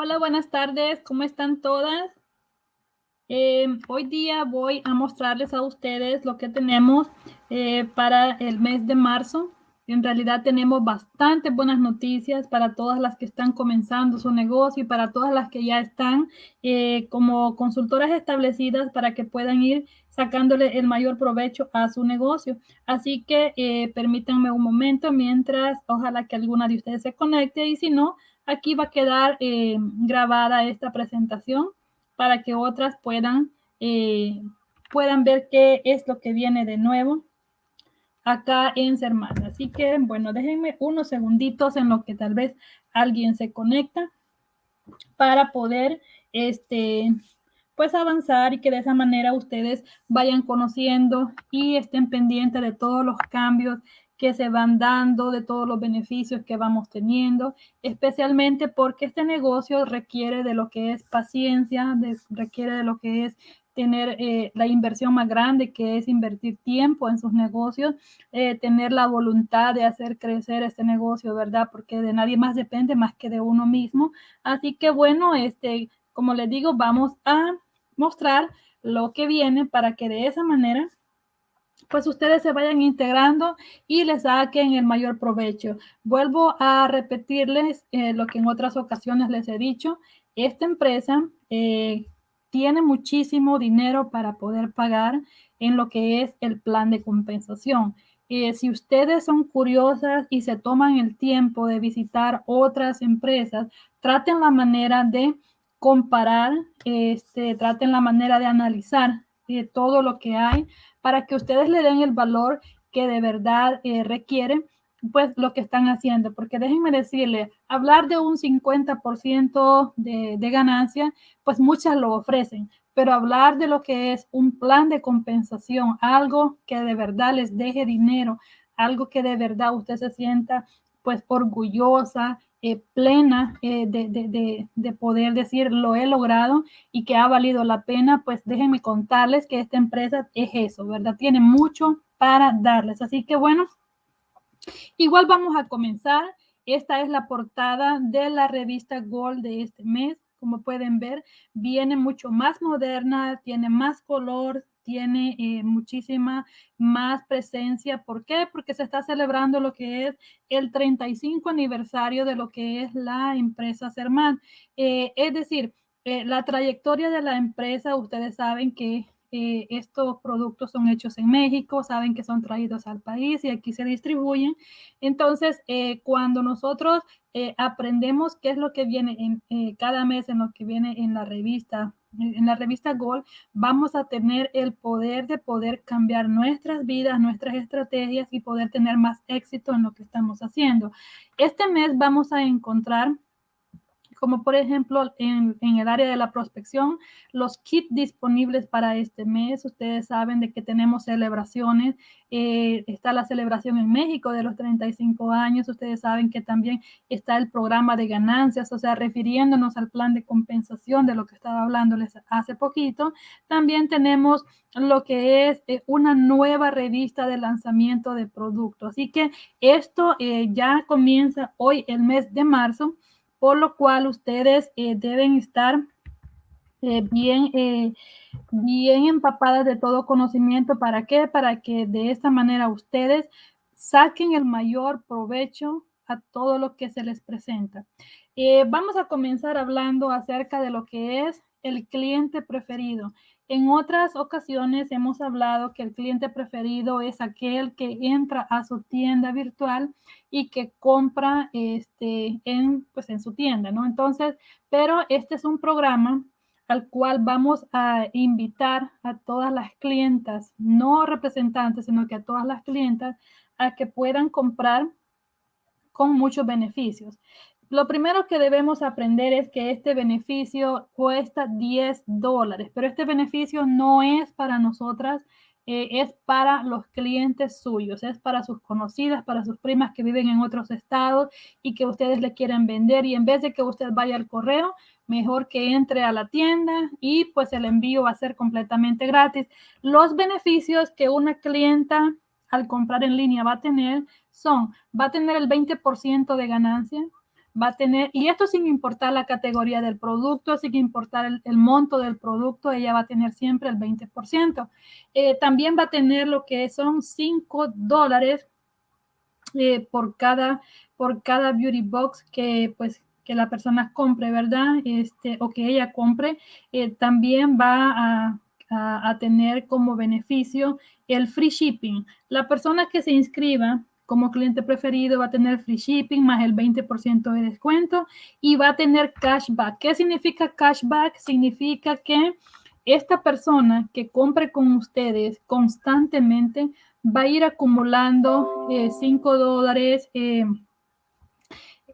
Hola, buenas tardes. ¿Cómo están todas? Eh, hoy día voy a mostrarles a ustedes lo que tenemos eh, para el mes de marzo. En realidad tenemos bastante buenas noticias para todas las que están comenzando su negocio y para todas las que ya están eh, como consultoras establecidas para que puedan ir sacándole el mayor provecho a su negocio. Así que permítanme un momento mientras ojalá que alguna de ustedes se conecte y si no, Aquí va a quedar eh, grabada esta presentación para que otras puedan, eh, puedan ver qué es lo que viene de nuevo acá en Sermán. Así que, bueno, déjenme unos segunditos en lo que tal vez alguien se conecta para poder, este, pues avanzar y que de esa manera ustedes vayan conociendo y estén pendientes de todos los cambios que se van dando, de todos los beneficios que vamos teniendo, especialmente porque este negocio requiere de lo que es paciencia, requiere de lo que es tener eh, la inversión más grande, que es invertir tiempo en sus negocios, eh, tener la voluntad de hacer crecer este negocio, ¿verdad? Porque de nadie más depende más que de uno mismo. Así que bueno, este, como les digo, vamos a mostrar lo que viene para que de esa manera pues ustedes se vayan integrando y les saquen el mayor provecho. Vuelvo a repetirles eh, lo que en otras ocasiones les he dicho. Esta empresa eh, tiene muchísimo dinero para poder pagar en lo que es el plan de compensación. Eh, si ustedes son curiosas y se toman el tiempo de visitar otras empresas, traten la manera de comparar, este, traten la manera de analizar todo lo que hay para que ustedes le den el valor que de verdad eh, requiere pues lo que están haciendo, porque déjenme decirle, hablar de un 50% de, de ganancia, pues muchas lo ofrecen, pero hablar de lo que es un plan de compensación, algo que de verdad les deje dinero, algo que de verdad usted se sienta pues orgullosa, eh, plena eh, de, poder decir lo he logrado y que ha valido la pena, pues déjenme contarles que esta empresa es eso, ¿verdad? Tiene mucho para darles. Así que bueno, igual vamos a comenzar. Esta es la portada de la revista Gold de este mes. Como pueden ver, viene mucho más moderna, tiene más color, tiene eh, muchísima más presencia. ¿Por qué? Porque se está celebrando lo que es el 35 aniversario de lo que es la empresa Serman. Eh, es decir, eh, la trayectoria de la empresa, ustedes saben que estos productos son hechos en México, saben que son traídos al país y aquí se distribuyen. Entonces, cuando nosotros aprendemos qué es lo que viene en, cada mes en lo que viene en la revista en la revista Gold vamos a tener el poder de poder cambiar nuestras vidas, nuestras estrategias y poder tener más éxito en lo que estamos haciendo. Este mes vamos a encontrar como por ejemplo en, el área de la prospección, los kits disponibles para este mes. Ustedes saben de que tenemos celebraciones. Eh, está la celebración en México de los 35 años. Ustedes saben que también está el programa de ganancias, o sea, refiriéndonos al plan de compensación de lo que estaba hablándoles hace poquito. También tenemos lo que es eh, una nueva revista de lanzamiento de productos. Así que esto eh, ya comienza hoy el mes de marzo por lo cual ustedes eh, deben estar eh, bien, eh, bien empapadas de todo conocimiento. ¿Para qué? Para que de esta manera ustedes saquen el mayor provecho a todo lo que se les presenta. vamos a comenzar hablando acerca de lo que es el cliente preferido. En otras ocasiones hemos hablado que el cliente preferido es aquel que entra a su tienda virtual y que compra este, en, pues en su tienda, ¿no? Entonces, pero este es un programa al cual vamos a invitar a todas las clientas, no representantes, sino que a todas las clientas, a que puedan comprar con muchos beneficios. Lo primero que debemos aprender es que este beneficio cuesta 10 dólares, pero este beneficio no es para nosotras, eh, es para los clientes suyos, es para sus conocidas, para sus primas que viven en otros estados y que ustedes le quieren vender y en vez de que usted vaya al correo, mejor que entre a la tienda y pues el envío va a ser completamente gratis. Los beneficios que una clienta al comprar en línea va a tener son, va a tener el 20% de ganancia, va a tener, y esto sin importar la categoría del producto, sin importar el, monto del producto, ella va a tener siempre el 20%. Eh, también va a tener lo que son 5 dólares eh, por, cada, por cada beauty box que pues que la persona compre, ¿verdad? Este, o que ella compre, eh, también va a, a, tener como beneficio el free shipping. La persona que se inscriba como cliente preferido va a tener free shipping más el 20% de descuento y va a tener cashback. ¿Qué significa cashback? Significa que esta persona que compre con ustedes constantemente va a ir acumulando 5 eh, dólares. Eh,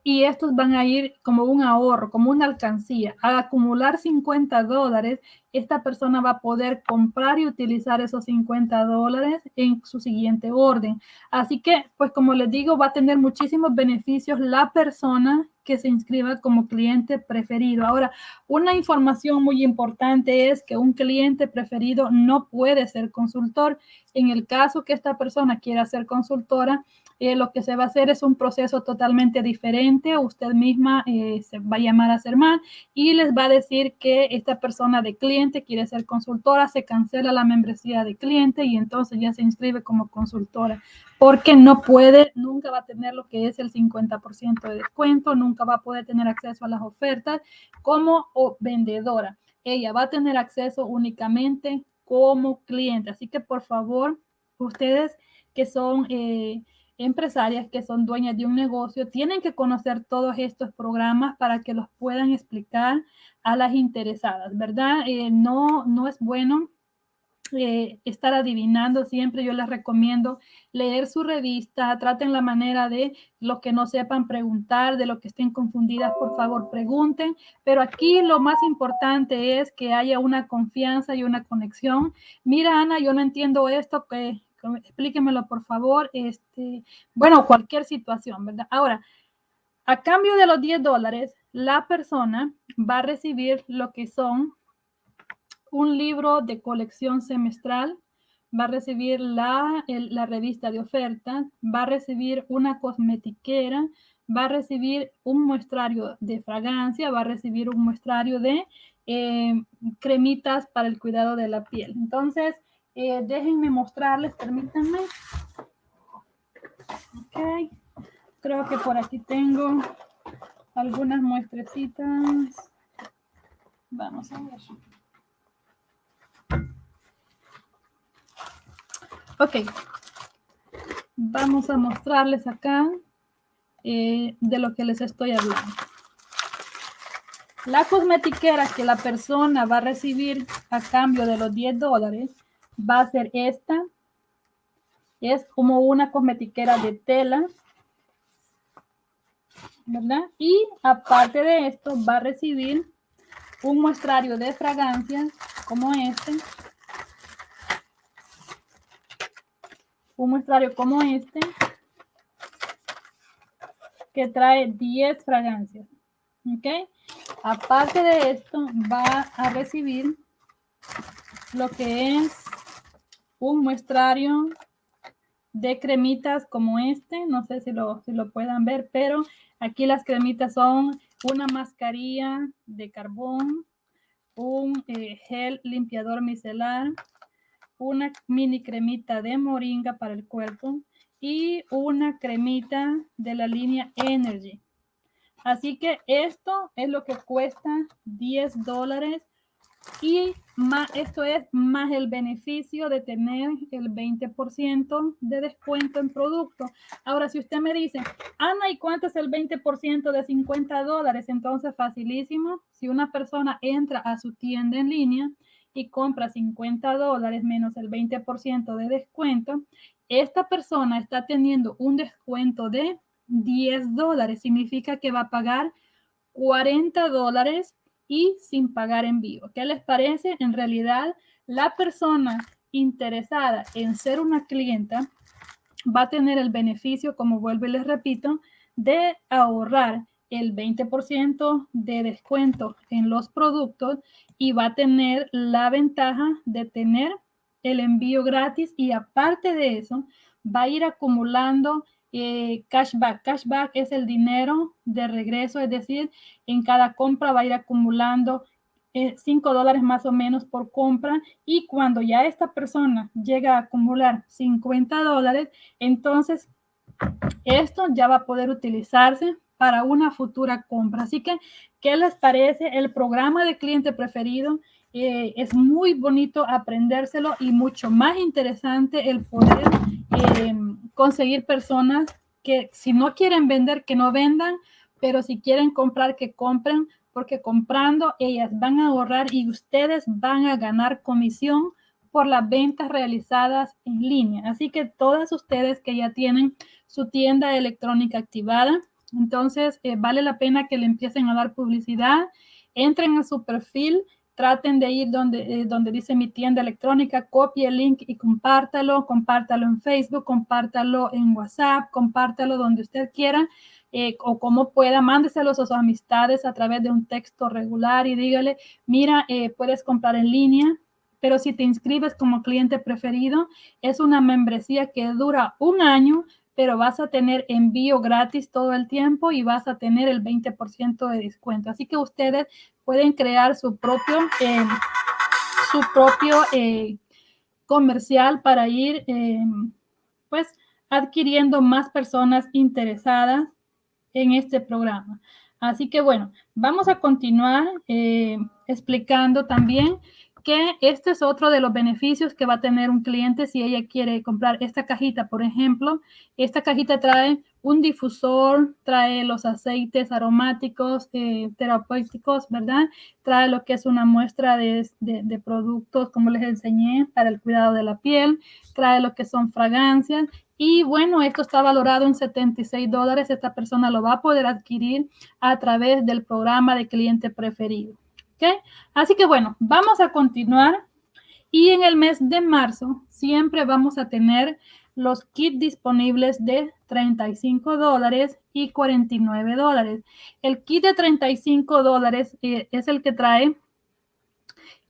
y estos van a ir como un ahorro, como una alcancía. Al acumular 50 dólares, esta persona va a poder comprar y utilizar esos 50 dólares en su siguiente orden. Así que, pues como les digo, va a tener muchísimos beneficios la persona que se inscriba como cliente preferido. Ahora, una información muy importante es que un cliente preferido no puede ser consultor. En el caso que esta persona quiera ser consultora, eh, lo que se va a hacer es un proceso totalmente diferente. Usted misma eh, se va a llamar a Serman y les va a decir que esta persona de cliente quiere ser consultora, se cancela la membresía de cliente y entonces ya se inscribe como consultora porque no puede, nunca va a tener lo que es el 50% de descuento, nunca va a poder tener acceso a las ofertas como vendedora. Ella va a tener acceso únicamente como cliente. Así que por favor, ustedes que son eh, empresarias que son dueñas de un negocio tienen que conocer todos estos programas para que los puedan explicar a las interesadas, ¿verdad? Eh, no, no es bueno eh, estar adivinando siempre. Yo les recomiendo leer su revista, traten la manera de los que no sepan preguntar, de los que estén confundidas, por favor, pregunten. Pero aquí lo más importante es que haya una confianza y una conexión. Mira, Ana, yo no entiendo esto, que explíquemelo por favor. Este, bueno, cualquier situación, ¿verdad? Ahora, a cambio de los 10 dólares, la persona va a recibir lo que son un libro de colección semestral, va a recibir la, la revista de ofertas, va a recibir una cosmetiquera, va a recibir un muestrario de fragancia, va a recibir un muestrario de eh, cremitas para el cuidado de la piel. Entonces, eh, déjenme mostrarles, permítanme. Ok, creo que por aquí tengo algunas muestrecitas. Vamos a ver. Ok, vamos a mostrarles acá eh, de lo que les estoy hablando. La cosmetiquera que la persona va a recibir a cambio de los 10 dólares va a ser esta. Es como una cosmetiquera de tela. ¿Verdad? Y aparte de esto va a recibir un muestrario de fragancias como este. Un muestrario como este que trae 10 fragancias. ¿Ok? Aparte de esto, va a recibir lo que es un muestrario de cremitas como este. No sé si lo, si lo puedan ver, pero aquí las cremitas son una mascarilla de carbón, un eh, gel limpiador micelar, una mini cremita de moringa para el cuerpo y una cremita de la línea Energy. Así que esto es lo que cuesta 10 dólares y esto es más el beneficio de tener el 20% de descuento en producto. Ahora, si usted me dice, Ana, ¿y cuánto es el 20% de 50 dólares? Entonces, facilísimo. Si una persona entra a su tienda en línea y compra 50 dólares menos el 20% de descuento, esta persona está teniendo un descuento de 10 dólares. Significa que va a pagar 40 dólares y sin pagar envío. ¿Qué les parece? En realidad, la persona interesada en ser una clienta va a tener el beneficio, como vuelvo y les repito, de ahorrar el 20% de descuento en los productos y va a tener la ventaja de tener el envío gratis y aparte de eso va a ir acumulando eh, cashback. Cashback es el dinero de regreso, es decir, en cada compra va a ir acumulando 5 eh, dólares más o menos por compra y cuando ya esta persona llega a acumular 50 dólares, entonces esto ya va a poder utilizarse para una futura compra. Así que, ¿qué les parece? El programa de cliente preferido eh, es muy bonito aprendérselo y mucho más interesante el poder eh, conseguir personas que si no quieren vender, que no vendan, pero si quieren comprar, que compren, porque comprando ellas van a ahorrar y ustedes van a ganar comisión por las ventas realizadas en línea. Así que todas ustedes que ya tienen su tienda electrónica activada, entonces eh, vale la pena que le empiecen a dar publicidad, entren a su perfil, traten de ir donde, eh, donde dice mi tienda electrónica, copie el link y compártalo, compártalo en Facebook, compártalo en WhatsApp, compártalo donde usted quiera eh, o como pueda, mándeselos a sus amistades a través de un texto regular y dígale, mira, eh, puedes comprar en línea, pero si te inscribes como cliente preferido, es una membresía que dura un año, pero vas a tener envío gratis todo el tiempo y vas a tener el 20% de descuento. Así que ustedes pueden crear su propio, eh, su propio comercial para ir, pues, adquiriendo más personas interesadas en este programa. Así que bueno, vamos a continuar eh, explicando también que este es otro de los beneficios que va a tener un cliente si ella quiere comprar esta cajita, por ejemplo. Esta cajita trae un difusor, trae los aceites aromáticos eh, terapéuticos, ¿verdad? Trae lo que es una muestra de, de, productos, como les enseñé, para el cuidado de la piel. Trae lo que son fragancias. Y bueno, esto está valorado en 76 dólares. Esta persona lo va a poder adquirir a través del programa de cliente preferido. ¿Ok? Así que bueno, vamos a continuar. Y en el mes de marzo siempre vamos a tener los kits disponibles de 35 dólares y 49 dólares. El kit de 35 dólares eh, es el que trae,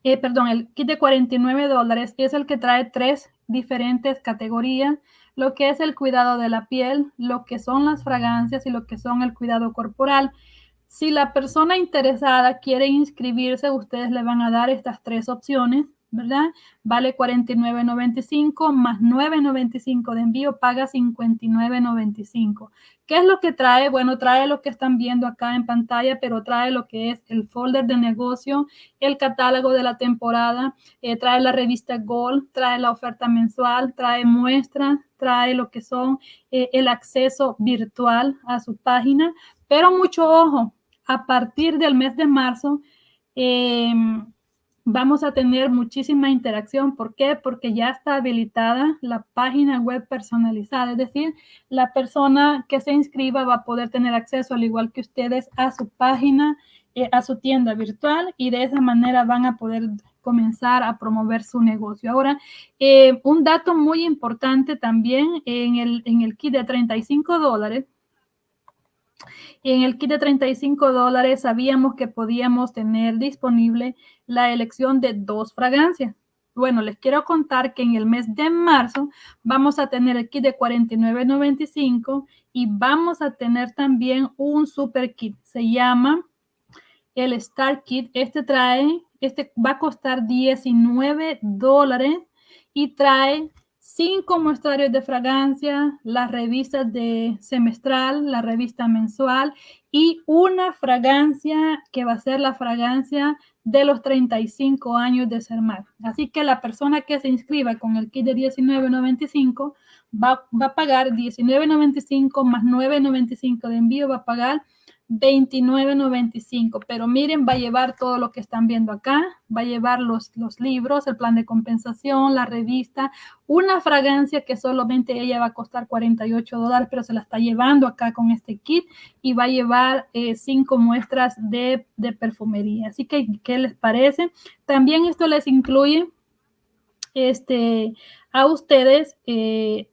eh, perdón, el kit de 49 dólares es el que trae tres diferentes categorías, lo que es el cuidado de la piel, lo que son las fragancias y lo que son el cuidado corporal. Si la persona interesada quiere inscribirse, ustedes le van a dar estas tres opciones ¿verdad? Vale 49.95 más 9.95 de envío, paga 59.95. ¿Qué es lo que trae? Bueno, trae lo que están viendo acá en pantalla, pero trae lo que es el folder de negocio, el catálogo de la temporada, eh, trae la revista Gold, trae la oferta mensual, trae muestras, trae lo que son eh, el acceso virtual a su página, pero mucho ojo, a partir del mes de marzo, eh, vamos a tener muchísima interacción. ¿Por qué? Porque ya está habilitada la página web personalizada, es decir, la persona que se inscriba va a poder tener acceso, al igual que ustedes, a su página, eh, a su tienda virtual y de esa manera van a poder comenzar a promover su negocio. Ahora, eh, un dato muy importante también en el, en el kit de 35 dólares, en el kit de 35 dólares sabíamos que podíamos tener disponible la elección de dos fragancias. Bueno, les quiero contar que en el mes de marzo vamos a tener el kit de 49.95 y vamos a tener también un super kit. Se llama el Star Kit. Este trae, este va a costar 19 dólares y trae cinco muestrarios de fragancia, las revistas de semestral, la revista mensual y una fragancia que va a ser la fragancia de los 35 años de Sermar. Así que la persona que se inscriba con el kit de 19.95 va, va a pagar 19.95 más 9.95 de envío, va a pagar 29.95, pero miren, va a llevar todo lo que están viendo acá, va a llevar los, los libros, el plan de compensación, la revista, una fragancia que solamente ella va a costar 48 dólares, pero se la está llevando acá con este kit y va a llevar eh, cinco muestras de, de, perfumería. Así que, ¿qué les parece? También esto les incluye este, a ustedes eh,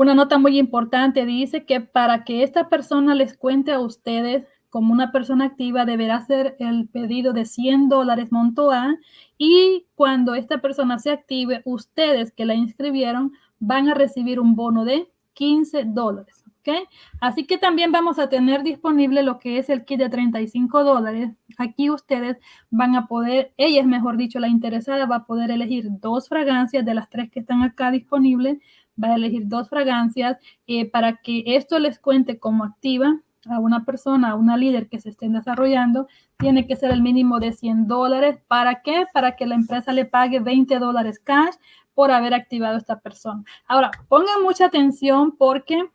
una nota muy importante dice que para que esta persona les cuente a ustedes como una persona activa, deberá hacer el pedido de 100 dólares monto A y cuando esta persona se active, ustedes que la inscribieron van a recibir un bono de 15 dólares. ¿ok? Así que también vamos a tener disponible lo que es el kit de 35 dólares. Aquí ustedes van a poder, ella es mejor dicho, la interesada va a poder elegir dos fragancias de las tres que están acá disponibles. Va a elegir dos fragancias eh, para que esto les cuente como activa a una persona, a una líder que se estén desarrollando, tiene que ser el mínimo de 100 dólares. ¿Para qué? Para que la empresa le pague 20 dólares cash por haber activado a esta persona. Ahora, pongan mucha atención porque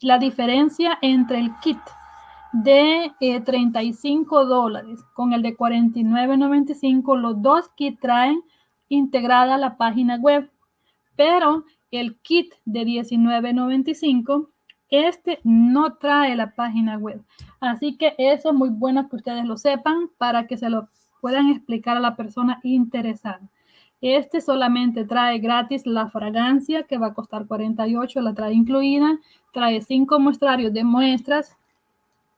la diferencia entre el kit de 35 eh, dólares con el de 49.95, los dos kits traen integrada la página web, pero el kit de 19.95, este no trae la página web. Así que eso es muy bueno que ustedes lo sepan para que se lo puedan explicar a la persona interesada. Este solamente trae gratis la fragancia que va a costar 48, la trae incluida, trae cinco muestrarios de muestras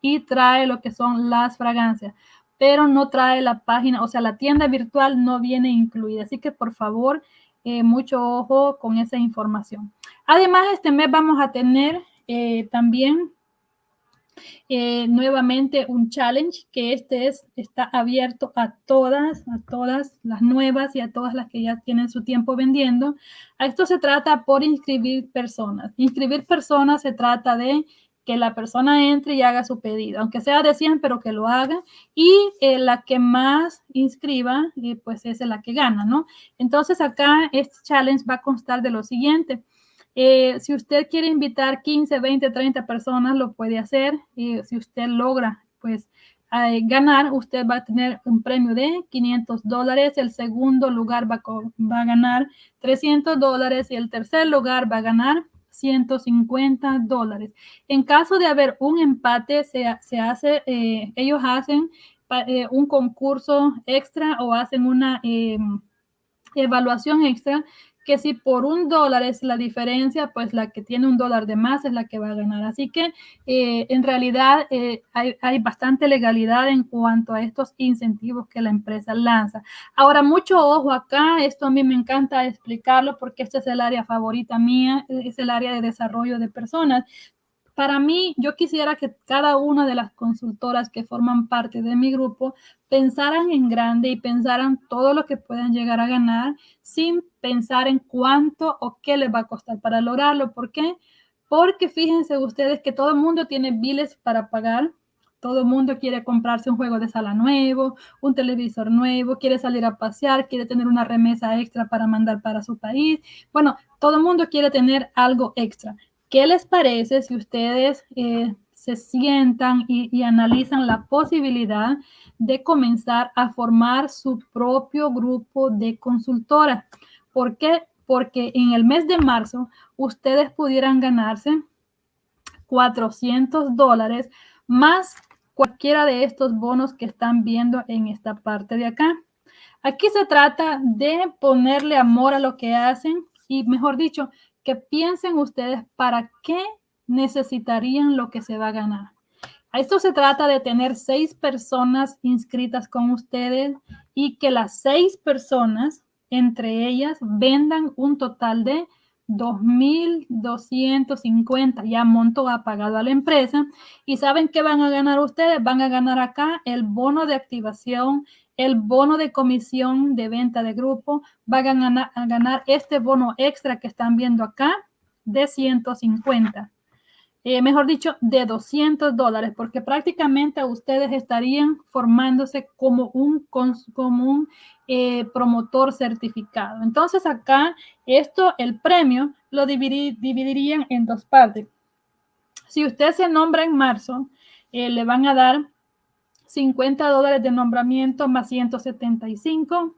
y trae lo que son las fragancias, pero no trae la página, o sea, la tienda virtual no viene incluida. Así que por favor, eh, mucho ojo con esa información. Además, este mes vamos a tener eh, también eh, nuevamente un challenge que este es, está abierto a todas, a todas las nuevas y a todas las que ya tienen su tiempo vendiendo. A esto se trata por inscribir personas. Inscribir personas se trata de que la persona entre y haga su pedido, aunque sea de 100, pero que lo haga. Y eh, la que más inscriba, eh, pues es la que gana, ¿no? Entonces acá este challenge va a constar de lo siguiente. Eh, si usted quiere invitar 15, 20, 30 personas, lo puede hacer. Si usted logra, pues, ganar, usted va a tener un premio de 500 dólares. El segundo lugar va, va a ganar 300 dólares y el tercer lugar va a ganar 150 dólares. En caso de haber un empate, se, se hace, eh, ellos hacen un concurso extra o hacen una evaluación extra que si por un dólar es la diferencia, pues la que tiene un dólar de más es la que va a ganar. Así que eh, en realidad eh, hay, bastante legalidad en cuanto a estos incentivos que la empresa lanza. Ahora, mucho ojo acá, esto a mí me encanta explicarlo porque este es el área favorita mía, es el área de desarrollo de personas. Para mí, yo quisiera que cada una de las consultoras que forman parte de mi grupo pensaran en grande y pensaran todo lo que puedan llegar a ganar sin pensar en cuánto o qué les va a costar para lograrlo. ¿Por qué? Porque fíjense ustedes que todo el mundo tiene biles para pagar. Todo el mundo quiere comprarse un juego de sala nuevo, un televisor nuevo, quiere salir a pasear, quiere tener una remesa extra para mandar para su país. Bueno, todo el mundo quiere tener algo extra. ¿Qué les parece si ustedes eh, se sientan y, analizan la posibilidad de comenzar a formar su propio grupo de consultora? ¿Por qué? Porque en el mes de marzo ustedes pudieran ganarse 400 dólares más cualquiera de estos bonos que están viendo en esta parte de acá. Aquí se trata de ponerle amor a lo que hacen y, mejor dicho, que piensen ustedes para qué necesitarían lo que se va a ganar. A esto se trata de tener seis personas inscritas con ustedes y que las seis personas, entre ellas, vendan un total de 2.250 ya monto ha pagado a la empresa y saben que van a ganar ustedes, van a ganar acá el bono de activación el bono de comisión de venta de grupo, va a ganar, este bono extra que están viendo acá de 150. Eh, mejor dicho, de 200 dólares, porque prácticamente ustedes estarían formándose como un, como un eh, promotor certificado. Entonces acá, esto, el premio, lo dividirían en dos partes. Si usted se nombra en marzo, eh, le van a dar 50 dólares de nombramiento más 175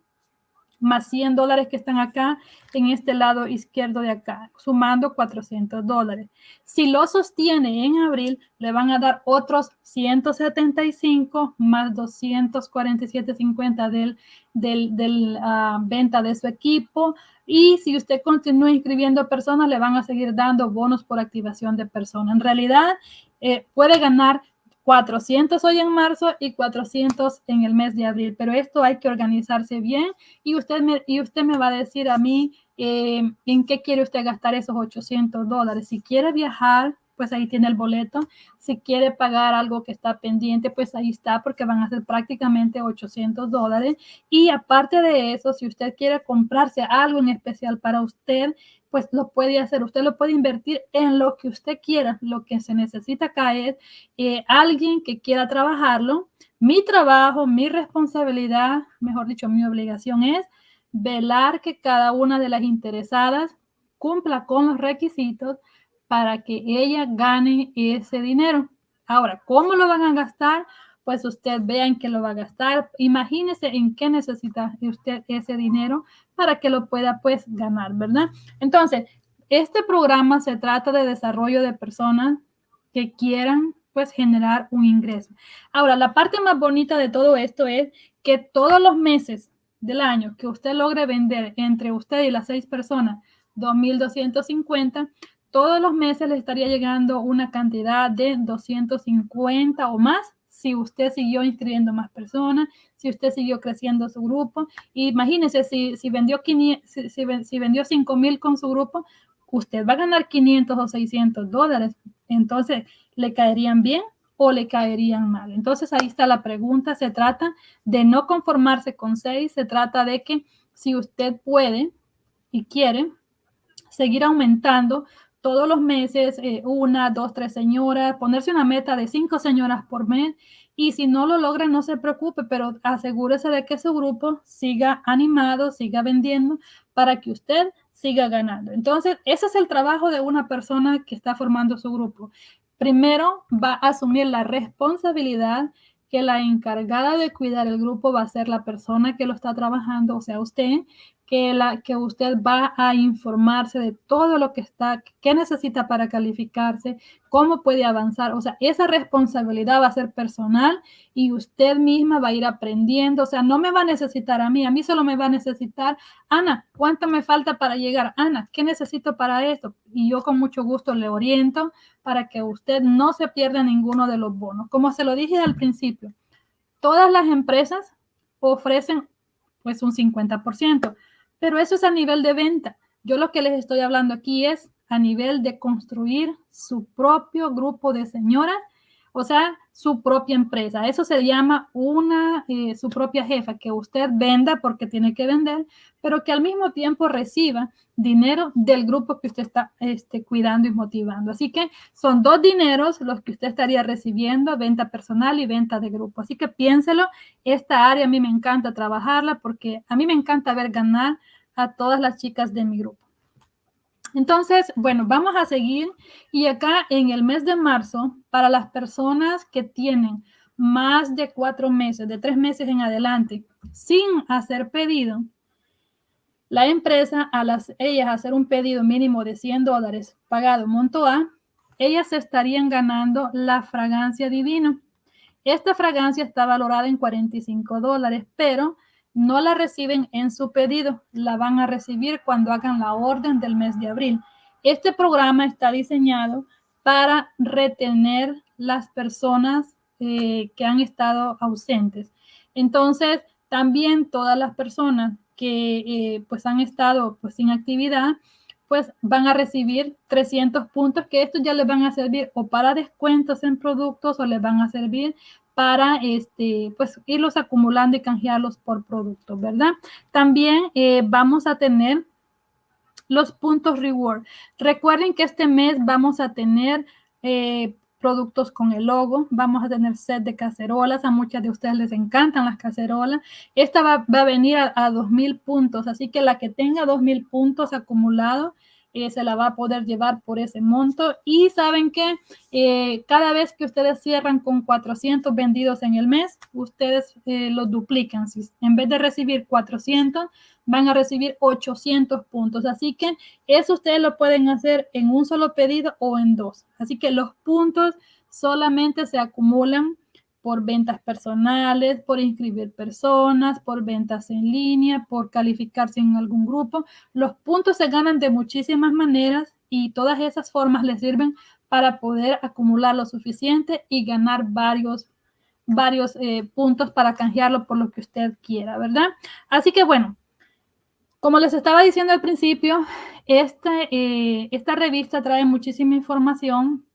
más 100 dólares que están acá en este lado izquierdo de acá, sumando 400 dólares. Si lo sostiene en abril, le van a dar otros 175 más 247.50 del, del, del uh, venta de su equipo. Y si usted continúa inscribiendo personas, le van a seguir dando bonos por activación de personas. En realidad, eh, puede ganar 400 hoy en marzo y 400 en el mes de abril, pero esto hay que organizarse bien y usted me, y usted me va a decir a mí eh, en qué quiere usted gastar esos 800 dólares. Si quiere viajar, pues ahí tiene el boleto. Si quiere pagar algo que está pendiente, pues ahí está, porque van a ser prácticamente 800 dólares. Y aparte de eso, si usted quiere comprarse algo en especial para usted, pues lo puede hacer. Usted lo puede invertir en lo que usted quiera. Lo que se necesita acá es eh, alguien que quiera trabajarlo. Mi trabajo, mi responsabilidad, mejor dicho, mi obligación es velar que cada una de las interesadas cumpla con los requisitos para que ella gane ese dinero. Ahora, ¿cómo lo van a gastar? Pues usted vea en qué lo va a gastar. Imagínese en qué necesita usted ese dinero para que lo pueda pues ganar, ¿verdad? Entonces, este programa se trata de desarrollo de personas que quieran pues generar un ingreso. Ahora, la parte más bonita de todo esto es que todos los meses del año que usted logre vender entre usted y las seis personas 2.250, todos los meses le estaría llegando una cantidad de 250 o más si usted siguió inscribiendo más personas, si usted siguió creciendo su grupo. Imagínese, si, si vendió, 500, si, si, vendió 5 mil con su grupo, usted va a ganar 500 o 600 dólares. Entonces, ¿le caerían bien o le caerían mal? Entonces, ahí está la pregunta. Se trata de no conformarse con 6, se trata de que si usted puede y quiere seguir aumentando todos los meses, eh, una, dos, tres señoras, ponerse una meta de cinco señoras por mes. Y si no lo logra, no se preocupe, pero asegúrese de que su grupo siga animado, siga vendiendo para que usted siga ganando. Entonces, ese es el trabajo de una persona que está formando su grupo. Primero, va a asumir la responsabilidad que la encargada de cuidar el grupo va a ser la persona que lo está trabajando, o sea, usted, que, la, que usted va a informarse de todo lo que está, qué necesita para calificarse, cómo puede avanzar. O sea, esa responsabilidad va a ser personal y usted misma va a ir aprendiendo. O sea, no me va a necesitar a mí, a mí solo me va a necesitar, Ana, ¿cuánto me falta para llegar? Ana, ¿qué necesito para esto? Y yo con mucho gusto le oriento para que usted no se pierda ninguno de los bonos. Como se lo dije al principio, todas las empresas ofrecen pues un 50%. Pero eso es a nivel de venta. Yo lo que les estoy hablando aquí es a nivel de construir su propio grupo de señoras, o sea, su propia empresa. Eso se llama una, eh, su propia jefa, que usted venda porque tiene que vender, pero que al mismo tiempo reciba dinero del grupo que usted está este, cuidando y motivando. Así que son dos dineros los que usted estaría recibiendo, venta personal y venta de grupo. Así que piénselo, esta área a mí me encanta trabajarla porque a mí me encanta ver ganar a todas las chicas de mi grupo. Entonces, bueno, vamos a seguir y acá en el mes de marzo, para las personas que tienen más de cuatro meses, de tres meses en adelante, sin hacer pedido, la empresa, a las ellas hacer un pedido mínimo de 100 dólares pagado monto A, ellas estarían ganando la fragancia divino. Esta fragancia está valorada en 45 dólares, pero no la reciben en su pedido, la van a recibir cuando hagan la orden del mes de abril. Este programa está diseñado para retener las personas eh, que han estado ausentes. Entonces, también todas las personas que eh, pues han estado pues sin actividad, pues van a recibir 300 puntos que estos ya les van a servir o para descuentos en productos o les van a servir para este, pues, irlos acumulando y canjearlos por productos, ¿verdad? También eh, vamos a tener los puntos reward. Recuerden que este mes vamos a tener eh, productos con el logo, vamos a tener set de cacerolas, a muchas de ustedes les encantan las cacerolas. Esta va, a venir a, a 2.000 puntos, así que la que tenga 2.000 puntos acumulados eh, se la va a poder llevar por ese monto. Y saben que eh, cada vez que ustedes cierran con 400 vendidos en el mes, ustedes eh, los duplican. Si, en vez de recibir 400, van a recibir 800 puntos. Así que eso ustedes lo pueden hacer en un solo pedido o en dos. Así que los puntos solamente se acumulan por ventas personales, por inscribir personas, por ventas en línea, por calificarse en algún grupo. Los puntos se ganan de muchísimas maneras y todas esas formas les sirven para poder acumular lo suficiente y ganar varios, varios eh, puntos para canjearlo por lo que usted quiera, ¿verdad? Así que bueno, Como les estaba diciendo al principio, este, eh, esta revista trae muchísima información.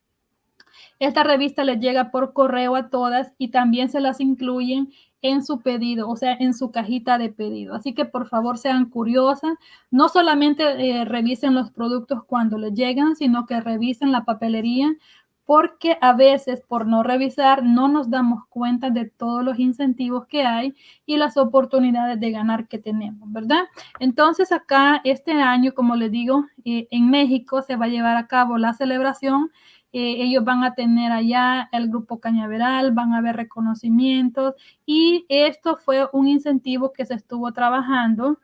Esta revista les llega por correo a todas y también se las incluyen en su pedido, o sea, en su cajita de pedido. Así que por favor sean curiosas, no solamente eh, revisen los productos cuando les llegan, sino que revisen la papelería porque a veces por no revisar no nos damos cuenta de todos los incentivos que hay y las oportunidades de ganar que tenemos, ¿verdad? Entonces acá este año, como les digo, eh, en México se va a llevar a cabo la celebración. Eh, ellos van a tener allá el grupo cañaveral, van a haber reconocimientos y esto fue un incentivo que se estuvo trabajando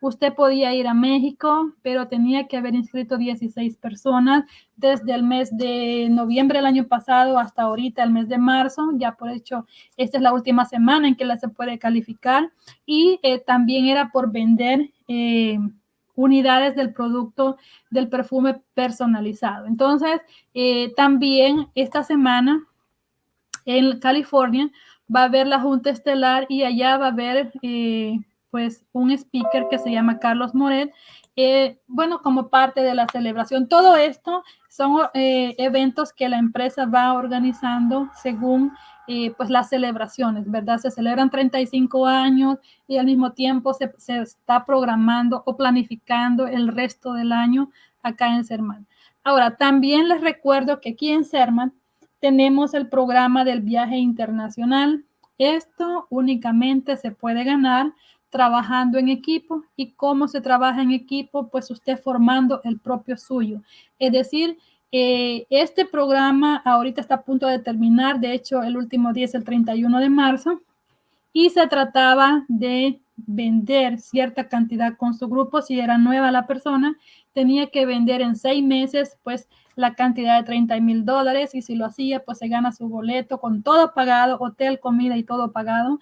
Usted podía ir a México, pero tenía que haber inscrito 16 personas desde el mes de noviembre del año pasado hasta ahorita, el mes de marzo. Ya por hecho, esta es la última semana en que la se puede calificar. Y eh, también era por vender eh, unidades del producto del perfume personalizado. Entonces, eh, también esta semana en California va a haber la Junta Estelar y allá va a haber pues un speaker que se llama Carlos Moret, eh, bueno, como parte de la celebración. Todo esto son eh, eventos que la empresa va organizando según eh, pues las celebraciones, ¿verdad? Se celebran 35 años y al mismo tiempo se, se, está programando o planificando el resto del año acá en Serman. Ahora, también les recuerdo que aquí en Serman tenemos el programa del viaje internacional. Esto únicamente se puede ganar trabajando en equipo y cómo se trabaja en equipo, pues usted formando el propio suyo. Es decir, eh, este programa ahorita está a punto de terminar, de hecho el último día es el 31 de marzo, y se trataba de vender cierta cantidad con su grupo, si era nueva la persona, tenía que vender en seis meses, pues la cantidad de 30 mil dólares y si lo hacía, pues se gana su boleto con todo pagado, hotel, comida y todo pagado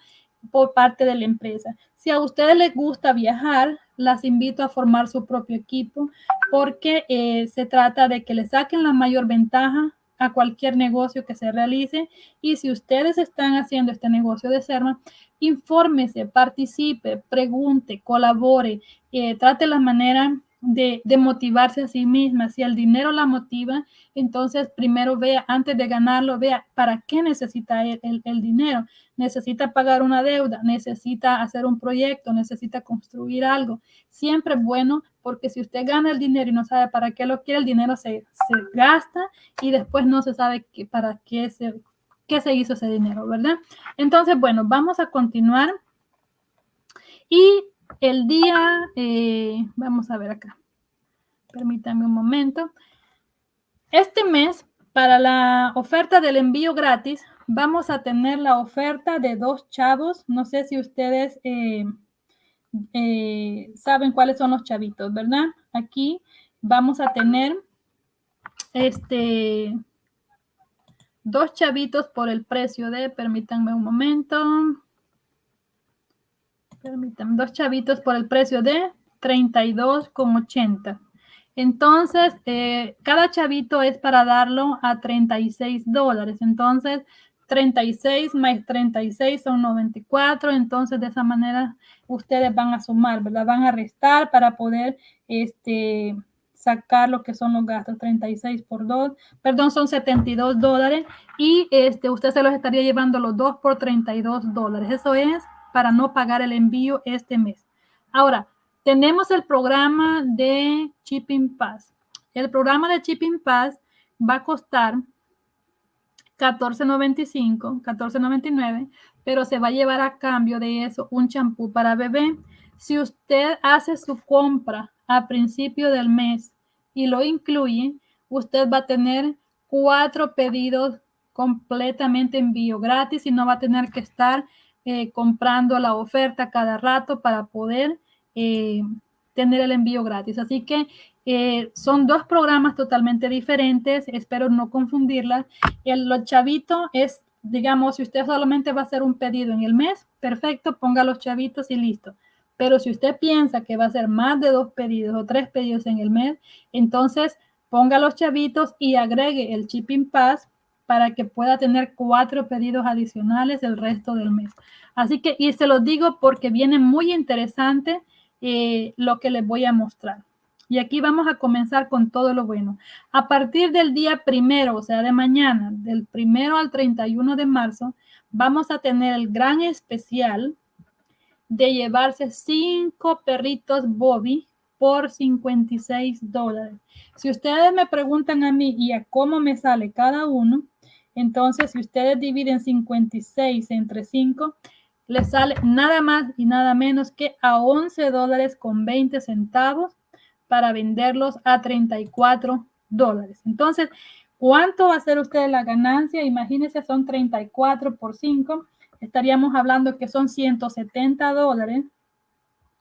por parte de la empresa. Si a ustedes les gusta viajar, las invito a formar su propio equipo porque eh, se trata de que le saquen la mayor ventaja a cualquier negocio que se realice y si ustedes están haciendo este negocio de Serma, infórmese, participe, pregunte, colabore, eh, trate la manera de, motivarse a sí misma. Si el dinero la motiva, entonces primero vea, antes de ganarlo, vea para qué necesita el, el, dinero. Necesita pagar una deuda, necesita hacer un proyecto, necesita construir algo. Siempre es bueno porque si usted gana el dinero y no sabe para qué lo quiere, el dinero se, se gasta y después no se sabe qué, para qué se, qué se hizo ese dinero, ¿verdad? Entonces, bueno, vamos a continuar. Y el día, eh, vamos a ver acá, permítanme un momento. Este mes, para la oferta del envío gratis, vamos a tener la oferta de dos chavos. No sé si ustedes eh, eh, saben cuáles son los chavitos, ¿verdad? Aquí vamos a tener este dos chavitos por el precio de, permítanme un momento, Permítanme, dos chavitos por el precio de 32,80. Entonces, eh, cada chavito es para darlo a 36 dólares. Entonces, 36 más 36 son 94. Entonces, de esa manera, ustedes van a sumar, ¿verdad? Van a restar para poder este, sacar lo que son los gastos. 36 por 2, perdón, son 72 dólares. Y este, usted se los estaría llevando los dos por 32 dólares. Eso es para no pagar el envío este mes. Ahora, tenemos el programa de Shipping Pass. El programa de Shipping Pass va a costar 14.95, 14.99, pero se va a llevar a cambio de eso un champú para bebé. Si usted hace su compra a principio del mes y lo incluye, usted va a tener cuatro pedidos completamente envío gratis y no va a tener que estar eh, comprando la oferta cada rato para poder eh, tener el envío gratis. Así que eh, son dos programas totalmente diferentes. Espero no confundirlas. El los chavito es, digamos, si usted solamente va a hacer un pedido en el mes, perfecto, ponga los chavitos y listo. Pero si usted piensa que va a hacer más de dos pedidos o tres pedidos en el mes, entonces ponga los chavitos y agregue el Shipping Pass para que pueda tener cuatro pedidos adicionales el resto del mes. Así que, y se los digo porque viene muy interesante eh, lo que les voy a mostrar. Y aquí vamos a comenzar con todo lo bueno. A partir del día primero, o sea, de mañana, del primero al 31 de marzo, vamos a tener el gran especial de llevarse cinco perritos Bobby por 56 dólares. Si ustedes me preguntan a mí y a cómo me sale cada uno, entonces si ustedes dividen 56 entre 5, les sale nada más y nada menos que a 11 dólares con 20 centavos para venderlos a 34 dólares. Entonces, ¿cuánto va a ser usted la ganancia? Imagínense, son 34 por 5. Estaríamos hablando que son 170 dólares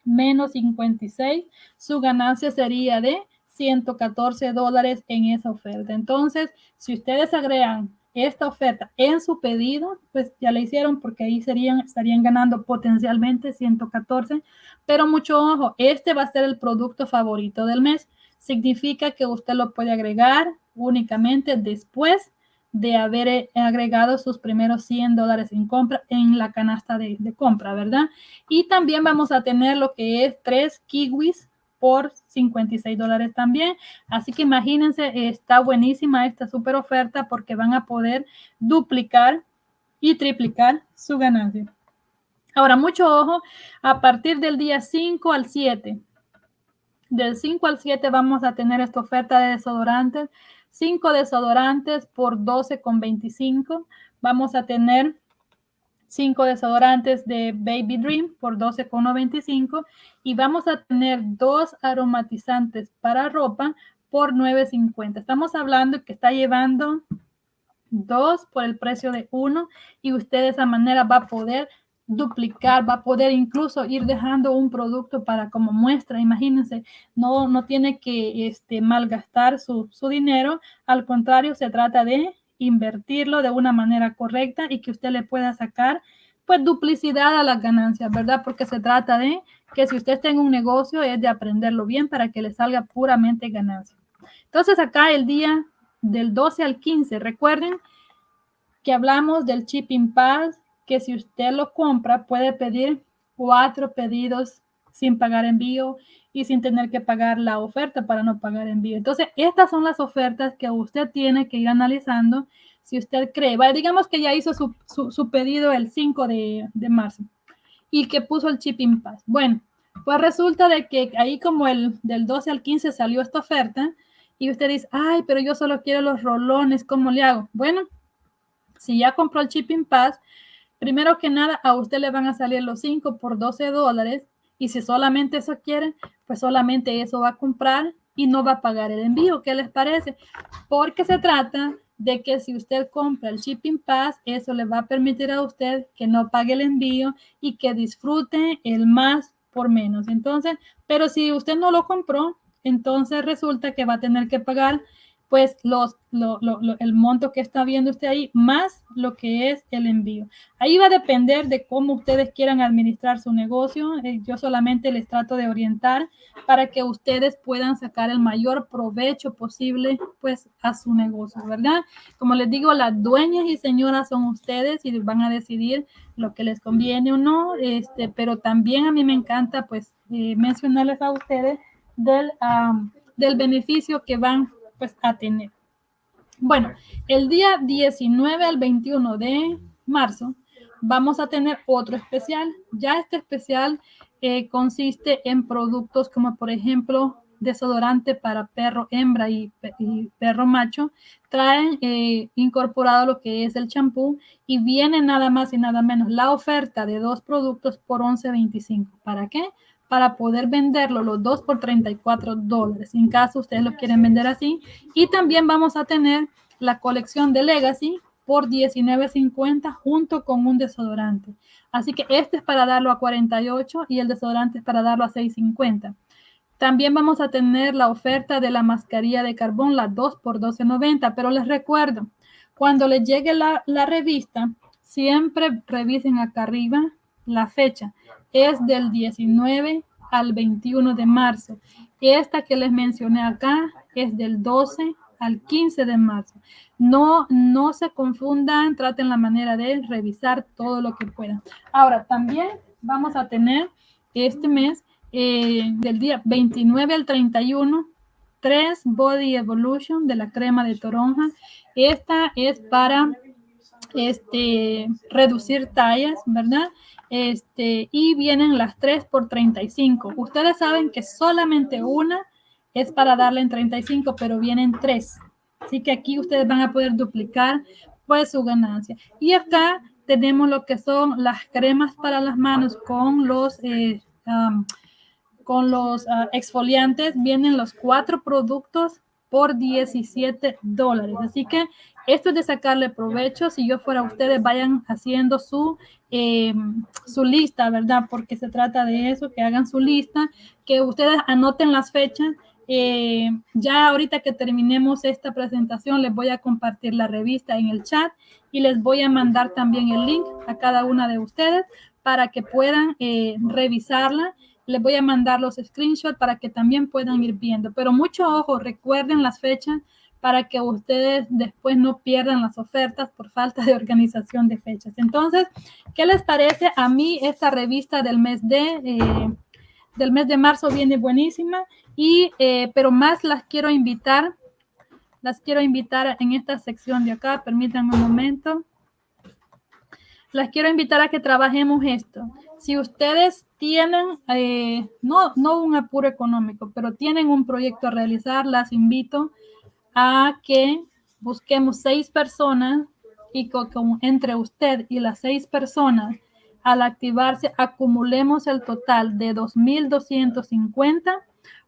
menos 56. Su ganancia sería de 114 dólares en esa oferta. Entonces, si ustedes agregan esta oferta en su pedido, pues ya la hicieron porque ahí serían, estarían ganando potencialmente 114. Pero mucho ojo, este va a ser el producto favorito del mes. Significa que usted lo puede agregar únicamente después de haber eh, agregado sus primeros 100 dólares en compra en la canasta de, de compra, ¿verdad? Y también vamos a tener lo que es tres kiwis por 56 dólares también. Así que imagínense, está buenísima esta super oferta porque van a poder duplicar y triplicar su ganancia. Ahora, mucho ojo, a partir del día 5 al 7, del 5 al 7 vamos a tener esta oferta de desodorantes. 5 desodorantes por 12,25. Vamos a tener 5 desodorantes de Baby Dream por 12,95 y vamos a tener dos aromatizantes para ropa por 9.50. Estamos hablando que está llevando dos por el precio de uno y usted de esa manera va a poder duplicar, va a poder incluso ir dejando un producto para como muestra. Imagínense, no, no tiene que este, malgastar su, su dinero. Al contrario, se trata de invertirlo de una manera correcta y que usted le pueda sacar pues duplicidad a las ganancias, ¿verdad? Porque se trata de que si usted tenga un negocio es de aprenderlo bien para que le salga puramente ganancia. Entonces acá el día del 12 al 15, recuerden que hablamos del shipping pass, que si usted lo compra puede pedir cuatro pedidos sin pagar envío y sin tener que pagar la oferta para no pagar envío. Entonces, estas son las ofertas que usted tiene que ir analizando si usted cree. digamos que ya hizo su, su, pedido el 5 de, de, marzo y que puso el shipping pass. Bueno, pues resulta de que ahí como el del 12 al 15 salió esta oferta y usted dice, ay, pero yo solo quiero los rolones, ¿cómo le hago? Bueno, si ya compró el shipping pass, primero que nada a usted le van a salir los 5 por 12 dólares y si solamente eso quiere, pues solamente eso va a comprar y no va a pagar el envío. ¿Qué les parece? Porque se trata de que si usted compra el shipping pass, eso le va a permitir a usted que no pague el envío y que disfrute el más por menos. Entonces, pero si usted no lo compró, entonces resulta que va a tener que pagar pues los, el monto que está viendo usted ahí, más lo que es el envío. Ahí va a depender de cómo ustedes quieran administrar su negocio. Eh, yo solamente les trato de orientar para que ustedes puedan sacar el mayor provecho posible pues a su negocio, ¿verdad? Como les digo, las dueñas y señoras son ustedes y van a decidir lo que les conviene o no, este, pero también a mí me encanta pues eh, mencionarles a ustedes del, del beneficio que van pues a tener. Bueno, el día 19 al 21 de marzo vamos a tener otro especial. Ya este especial eh, consiste en productos como por ejemplo desodorante para perro hembra y, perro macho. Traen eh, incorporado lo que es el champú y viene nada más y nada menos la oferta de dos productos por 11.25. ¿Para qué? Para poder venderlo los dos por 34 dólares, en caso ustedes lo quieren vender así. Y también vamos a tener la colección de Legacy por 19.50 junto con un desodorante. Así que este es para darlo a 48 y el desodorante es para darlo a 6.50. También vamos a tener la oferta de la mascarilla de carbón, la 2 por 12.90, pero les recuerdo, cuando les llegue la, la revista, siempre revisen acá arriba la fecha es del 19 al 21 de marzo. Esta que les mencioné acá es del 12 al 15 de marzo. No, no se confundan, traten la manera de revisar todo lo que puedan. Ahora, también vamos a tener este mes eh, del día 29 al 31, 3 Body Evolution de la crema de toronja. Esta es para este, reducir tallas, ¿verdad? Este, y vienen las 3 por 35. Ustedes saben que solamente una es para darle en 35, pero vienen 3. Así que aquí ustedes van a poder duplicar pues su ganancia. Y acá tenemos lo que son las cremas para las manos con los, eh, con los ah, exfoliantes. Vienen los cuatro productos por 17 dólares. Así que esto es de sacarle provecho. Si yo fuera ustedes, vayan haciendo su, em, su lista, ¿verdad? Porque se trata de eso, que hagan su lista, que ustedes anoten las fechas eh, ya ahorita que terminemos esta presentación, les voy a compartir la revista en el chat y les voy a mandar también el link a cada una de ustedes para que puedan eh, revisarla. Les voy a mandar los screenshots para que también puedan ir viendo. Pero mucho ojo, recuerden las fechas para que ustedes después no pierdan las ofertas por falta de organización de fechas. Entonces, ¿qué les parece a mí esta revista del mes de... Eh, del mes de marzo viene buenísima y eh, pero más las quiero invitar las quiero invitar en esta sección de acá permítanme un momento. Las quiero invitar a que trabajemos esto. Si ustedes tienen eh, no no un apuro económico pero tienen un proyecto a realizar las invito a que busquemos seis personas y con, entre usted y las seis personas al activarse acumulemos el total de 2.250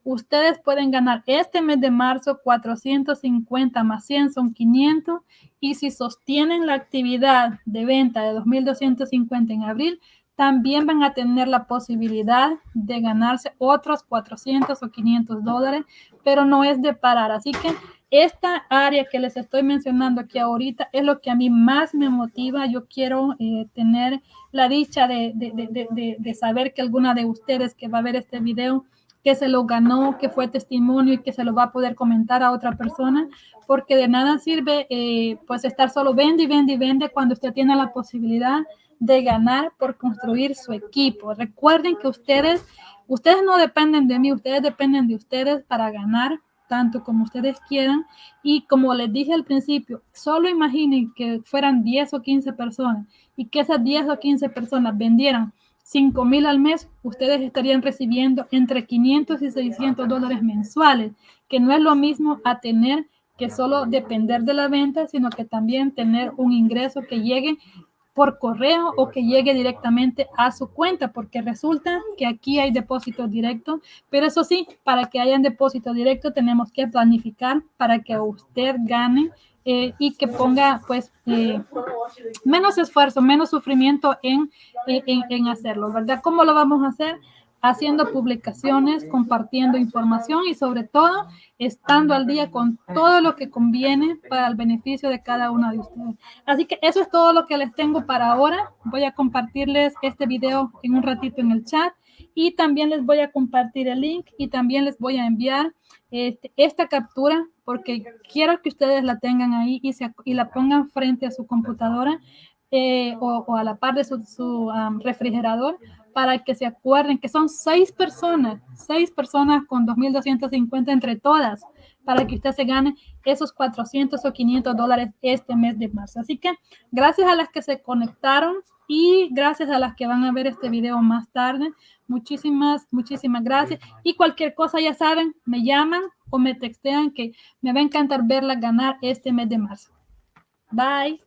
ustedes pueden ganar este mes de marzo 450 más 100 son 500 y si sostienen la actividad de venta de 2.250 en abril, también van a tener la posibilidad de ganarse otros 400 o 500 dólares, pero no es de parar. Así que esta área que les estoy mencionando aquí ahorita es lo que a mí más me motiva. Yo quiero eh, tener la dicha de, de, de, saber que alguna de ustedes que va a ver este video que se lo ganó, que fue testimonio y que se lo va a poder comentar a otra persona, porque de nada sirve eh, pues estar solo vende y vende y vende cuando usted tiene la posibilidad de ganar por construir su equipo. Recuerden que ustedes, ustedes no dependen de mí, ustedes dependen de ustedes para ganar tanto como ustedes quieran. Y como les dije al principio, solo imaginen que fueran 10 o 15 personas y que esas 10 o 15 personas vendieran 5 mil al mes, ustedes estarían recibiendo entre 500 y 600 dólares mensuales, que no es lo mismo a tener que solo depender de la venta, sino que también tener un ingreso que llegue por correo o que llegue directamente a su cuenta, porque resulta que aquí hay depósito directo, pero eso sí, para que haya depósito directo tenemos que planificar para que usted gane eh, y que ponga pues eh, menos esfuerzo, menos sufrimiento en, en, en, hacerlo, ¿verdad? ¿Cómo lo vamos a hacer? Haciendo publicaciones, compartiendo información y sobre todo estando al día con todo lo que conviene para el beneficio de cada uno de ustedes. Así que eso es todo lo que les tengo para ahora. Voy a compartirles este video en un ratito en el chat y también les voy a compartir el link y también les voy a enviar este, esta captura porque quiero que ustedes la tengan ahí y, se, y la pongan frente a su computadora eh, o, a la par de su, su refrigerador para que se acuerden que son seis personas, seis personas con 2.250 entre todas, para que usted se gane esos 400 o 500 dólares este mes de marzo. Así que gracias a las que se conectaron y gracias a las que van a ver este video más tarde. Muchísimas, muchísimas gracias. Y cualquier cosa, ya saben, me llaman o me textean que me va a encantar verla ganar este mes de marzo. Bye.